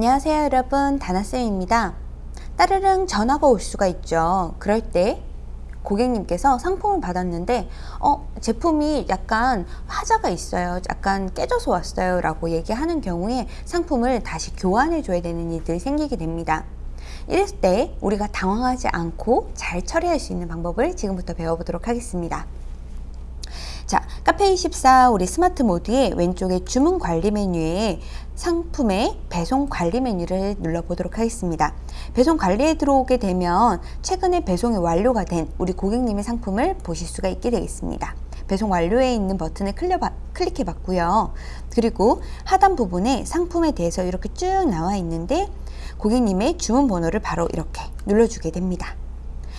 안녕하세요 여러분. 다나쌤입니다. 따르릉 전화가 올 수가 있죠. 그럴 때 고객님께서 상품을 받았는데 어 제품이 약간 하자가 있어요. 약간 깨져서 왔어요. 라고 얘기하는 경우에 상품을 다시 교환해 줘야 되는 일들이 생기게 됩니다. 이랬을 때 우리가 당황하지 않고 잘 처리할 수 있는 방법을 지금부터 배워보도록 하겠습니다 자, 카페24 우리 스마트 모드의 왼쪽에 주문 관리 메뉴에 상품의 배송 관리 메뉴를 눌러보도록 하겠습니다. 배송 관리에 들어오게 되면 최근에 배송이 완료가 된 우리 고객님의 상품을 보실 수가 있게 되겠습니다. 배송 완료에 있는 버튼을 클릭해 봤고요. 그리고 하단 부분에 상품에 대해서 이렇게 쭉 나와 있는데 고객님의 주문 번호를 바로 이렇게 눌러주게 됩니다.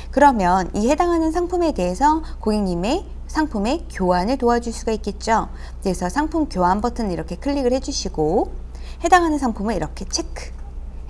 그러면 이 해당하는 상품에 대해서 고객님의 상품의 교환을 도와줄 수가 있겠죠. 그래서 상품 교환 버튼을 이렇게 클릭을 해주시고 해당하는 상품을 이렇게 체크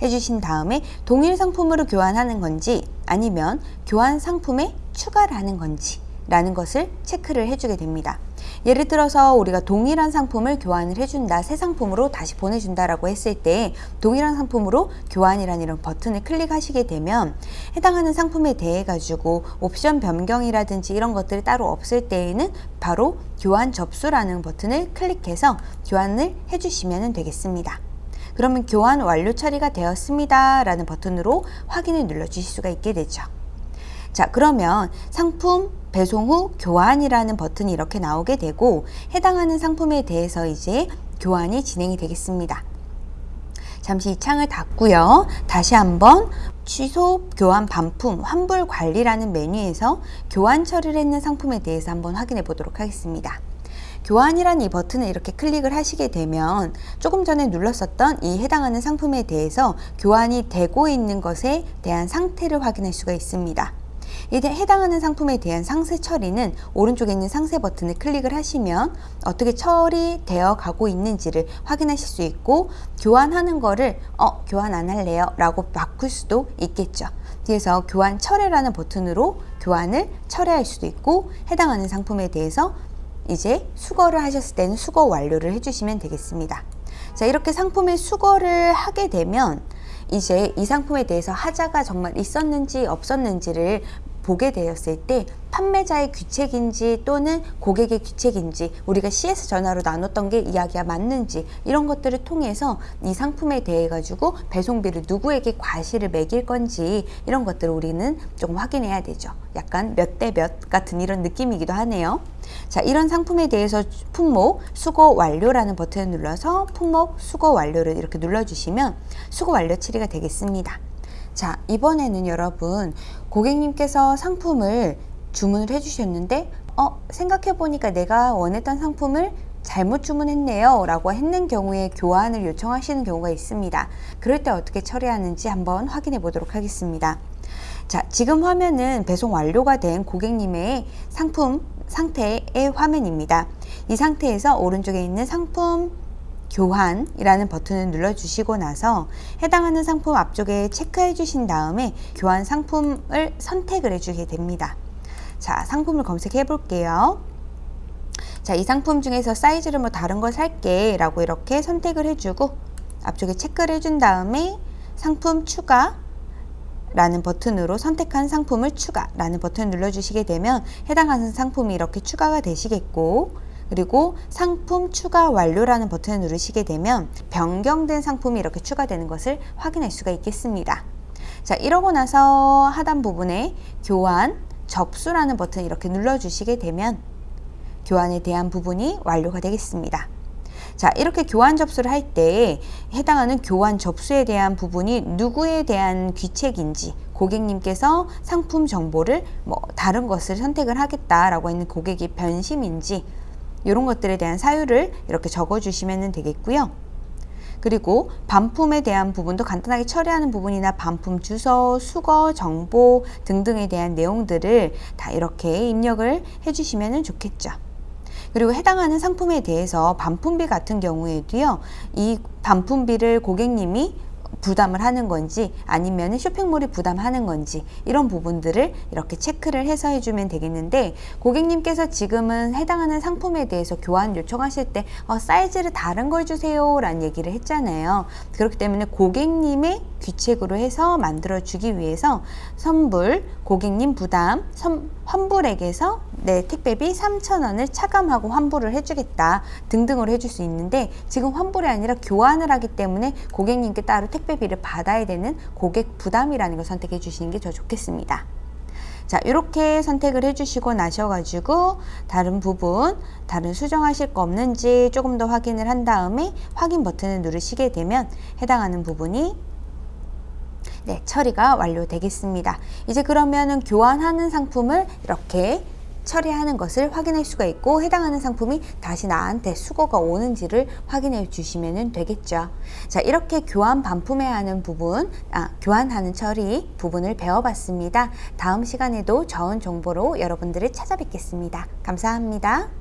해주신 다음에 동일 상품으로 교환하는 건지 아니면 교환 상품에 추가를 하는 건지 라는 것을 체크를 해주게 됩니다. 예를 들어서 우리가 동일한 상품을 교환을 해준다 새 상품으로 다시 보내준다 라고 했을 때 동일한 상품으로 교환이라는 이런 버튼을 클릭하시게 되면 해당하는 상품에 대해 가지고 옵션 변경이라든지 이런 것들이 따로 없을 때에는 바로 교환 접수라는 버튼을 클릭해서 교환을 해주시면 되겠습니다. 그러면 교환 완료 처리가 되었습니다 라는 버튼으로 확인을 눌러 주실 수가 있게 되죠. 자 그러면 상품 배송 후 교환이라는 버튼이 이렇게 나오게 되고 해당하는 상품에 대해서 이제 교환이 진행이 되겠습니다. 잠시 이 창을 닫고요. 다시 한번 취소 교환 반품 환불 관리라는 메뉴에서 교환 처리를 했는 상품에 대해서 한번 확인해 보도록 하겠습니다. 교환이라는 이 버튼을 이렇게 클릭을 하시게 되면 조금 전에 눌렀었던 이 해당하는 상품에 대해서 교환이 되고 있는 것에 대한 상태를 확인할 수가 있습니다. 이제 해당하는 상품에 대한 상세 처리는 오른쪽에 있는 상세 버튼을 클릭을 하시면 어떻게 처리되어 가고 있는지를 확인하실 수 있고 교환하는 거를 어 교환 안 할래요? 라고 바꿀 수도 있겠죠. 그래서 교환 철회라는 버튼으로 교환을 철회할 수도 있고 해당하는 상품에 대해서 이제 수거를 하셨을 때는 수거 완료를 해주시면 되겠습니다. 자 이렇게 상품의 수거를 하게 되면 이제 이 상품에 대해서 하자가 정말 있었는지 없었는지를 보게 되었을 때 판매자의 귀책인지 또는 고객의 귀책인지 우리가 CS 전화로 나눴던 게 이야기가 맞는지 이런 것들을 통해서 이 상품에 대해 가지고 배송비를 누구에게 과실을 매길 건지 이런 것들을 우리는 조금 확인해야 되죠. 약간 몇 대 몇 같은 이런 느낌이기도 하네요. 자 이런 상품에 대해서 품목 수거 완료라는 버튼을 눌러서 품목 수거 완료를 이렇게 눌러주시면 수거 완료 처리가 되겠습니다 자 이번에는 여러분 고객님께서 상품을 주문을 해주셨는데 어 생각해 보니까 내가 원했던 상품을 잘못 주문했네요 라고 했는 경우에 교환을 요청하시는 경우가 있습니다. 그럴 때 어떻게 처리하는지 한번 확인해 보도록 하겠습니다. 자 지금 화면은 배송 완료가 된 고객님의 상품 상태의 화면입니다. 이 상태에서 오른쪽에 있는 상품 교환이라는 버튼을 눌러주시고 나서 해당하는 상품 앞쪽에 체크해 주신 다음에 교환 상품을 선택을 해주게 됩니다. 자, 상품을 검색해 볼게요. 자, 이 상품 중에서 사이즈를 뭐 다른 걸 살게 라고 이렇게 선택을 해주고 앞쪽에 체크를 해준 다음에 상품 추가 라는 버튼으로 선택한 상품을 추가 라는 버튼을 눌러주시게 되면 해당하는 상품이 이렇게 추가가 되시겠고 그리고 상품 추가 완료라는 버튼을 누르시게 되면 변경된 상품이 이렇게 추가되는 것을 확인할 수가 있겠습니다. 자 이러고 나서 하단 부분에 교환 접수라는 버튼 이렇게 눌러주시게 되면 교환에 대한 부분이 완료가 되겠습니다. 자 이렇게 교환 접수를 할 때 해당하는 교환 접수에 대한 부분이 누구에 대한 귀책인지 고객님께서 상품 정보를 뭐 다른 것을 선택을 하겠다라고 했는 고객이 변심인지 이런 것들에 대한 사유를 이렇게 적어 주시면 되겠고요. 그리고 반품에 대한 부분도 간단하게 처리하는 부분이나 반품 주소, 수거, 정보 등등에 대한 내용들을 다 이렇게 입력을 해주시면 좋겠죠. 그리고 해당하는 상품에 대해서 반품비 같은 경우에도요. 이 반품비를 고객님이 부담을 하는 건지 아니면 쇼핑몰이 부담하는 건지 이런 부분들을 이렇게 체크를 해서 해주면 되겠는데 고객님께서 지금은 해당하는 상품에 대해서 교환 요청하실 때 어, 사이즈를 다른 걸 주세요. 라는 얘기를 했잖아요. 그렇기 때문에 고객님의 귀책으로 해서 만들어 주기 위해서 선불 고객님 부담 선, 환불액에서 내 택배비 3,000원을 차감하고 환불을 해주겠다 등등으로 해줄 수 있는데 지금 환불이 아니라 교환을 하기 때문에 고객님께 따로 택배비를 받아야 되는 고객 부담이라는 걸 선택해 주시는 게 더 좋겠습니다. 자 이렇게 선택을 해주시고 나셔가지고 다른 부분 다른 수정하실 거 없는지 조금 더 확인을 한 다음에 확인 버튼을 누르시게 되면 해당하는 부분이 네, 처리가 완료되겠습니다. 이제 그러면은 교환하는 상품을 이렇게 처리하는 것을 확인할 수가 있고 해당하는 상품이 다시 나한테 수거가 오는지를 확인해 주시면 되겠죠. 자 이렇게 교환 반품해야 하는 부분, 아, 교환하는 처리 부분을 배워봤습니다. 다음 시간에도 좋은 정보로 여러분들을 찾아뵙겠습니다. 감사합니다.